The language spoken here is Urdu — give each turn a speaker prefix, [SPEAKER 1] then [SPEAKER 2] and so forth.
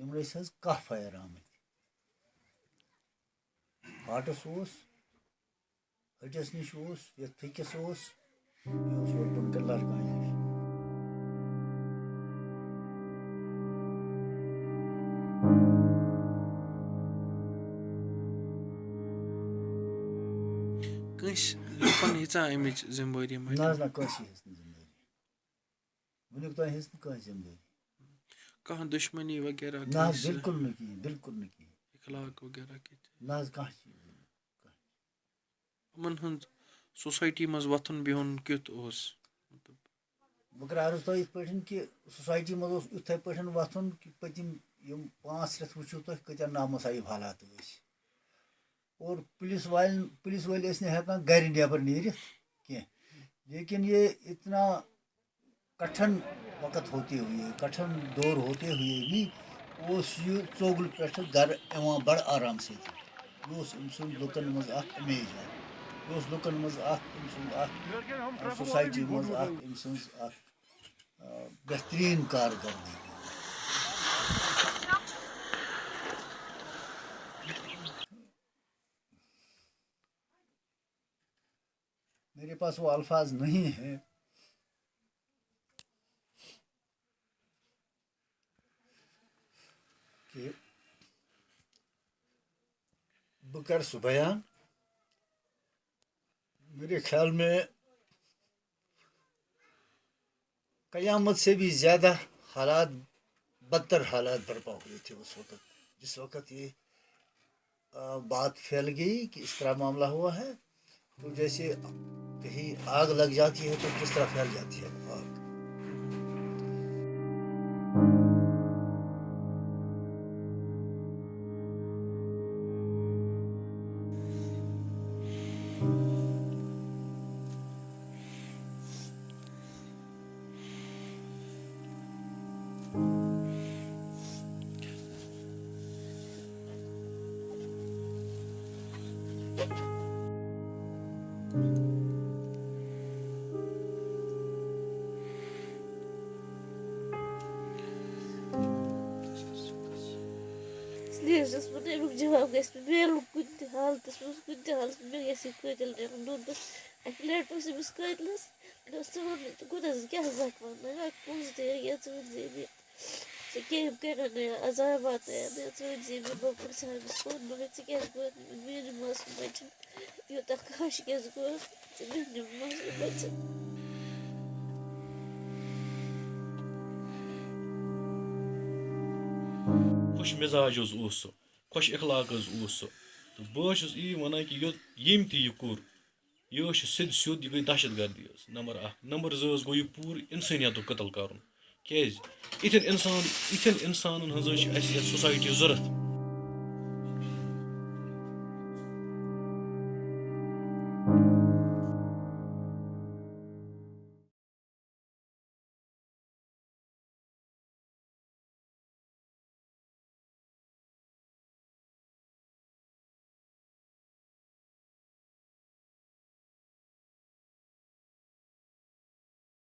[SPEAKER 1] یِم ٲسۍ حظ کاہ فایر آمٕتۍ ہاٹَس اوس ۂٹِس نِش اوس یَتھ پھیٚکِس اوس اوس نِش
[SPEAKER 2] کٲنٛسہِ لُکَن اَمِچ
[SPEAKER 1] نہ حظ نہ کٲنٛسہِ ہِژ نہٕ ذِمہٕ دٲری وٕنیُک تام ہِژ نہٕ کٲنٛسہِ ذِمہٕ
[SPEAKER 2] کانٛہہ دُشمنی وغیرہ
[SPEAKER 1] نہ بِلکُل نہٕ کِہیٖنۍ بِلکُل نہٕ کِہیٖنۍ
[SPEAKER 2] اِخلاق وغیرہ کِتھ
[SPEAKER 1] نہ کانٛہہ چیٖز
[SPEAKER 2] یِمَن ہُنٛد سوسایٹی منٛز وۄتھُن بِہُن کیُتھ اوس۔
[SPEAKER 1] بہٕ کَرٕ عرض تۄہہِ یِتھ پٲٹھۍ کہِ سوسایٹی منٛز اوس یِتھَے پٲٹھۍ وۄتھُن کہِ پٔتِم یِم پانٛژھ رٮ۪تھ وٕچھِو تُہۍ کۭتیاہ نامُصایب حالات ٲسۍ اور پُلیٖس والٮ۪ن پُلیٖس وٲلۍ ٲسۍ نہٕ ہٮ۪کان گَرِ نٮ۪بَر نیٖرِتھ کینٛہہ لیکن یہ اتنا کٹھن وقت ہوتے ہوئے، کٹھن دور ہوتے ہوئے بھی اوس یہِ ژوٚگل پٮ۪ٹھٕ گَرٕ یِوان بَڑٕ آرام سۭتۍ یہِ اوس أمۍ سُنٛد لُکَن منٛز اَکھ اِمیج اَکھ یہِ اوس لُکَن کارکردگی میرے پاس وہ الفاظ نہیں ہیں۔ کہ بہ کر سہ بیان میرے خیال میں قیامت سے بھی زیادہ حالات بدتر حالات برپا ہوئے تھے اس وقت، جس وقت یہ بات پھیل گئی کہ اس طرح معاملہ ہوا ہے۔ تو جیسے کہیں آگ لگ جاتی ہے تو کس طرح پھیل جاتی ہے؟ آگ
[SPEAKER 3] Сейчас смотрим, где вам гайс примеру кунти халтас, мус кунти халтас, мир гайс и кунти лер нунда. Ахилер пуси мус кунти лас, но с того, куда с гязак вам, на как пусть дыр гайс вот зимит. وَنہٕ پونٛسہٕ دِ یا ژٕ ؤنۍزِ مےٚ ژےٚ کیٚم کَرن یا عذابات یا ژٕ ؤنۍزِ مےٚ بہٕ پرٛژھٕ ہا أمِس پانہٕ مگر
[SPEAKER 4] اخلاق حظ اوس سُہ تہٕ بہٕ حظ چھُس یی وَنان کہِ یوٚت ییٚمۍ تہِ یہِ دہشت گردی حظ نمبر اکھ نمبر زٕ حظ گوٚو یہِ پوٗرٕ اِنسٲنیتُک قتل کَرُن کیٛازِ یِتھٮ۪ن اِنسان یِتھٮ۪ن اِنسانَن ہٕنٛز حظ چھِ اَسہِ یَتھ سوسایٹی ضوٚرَتھ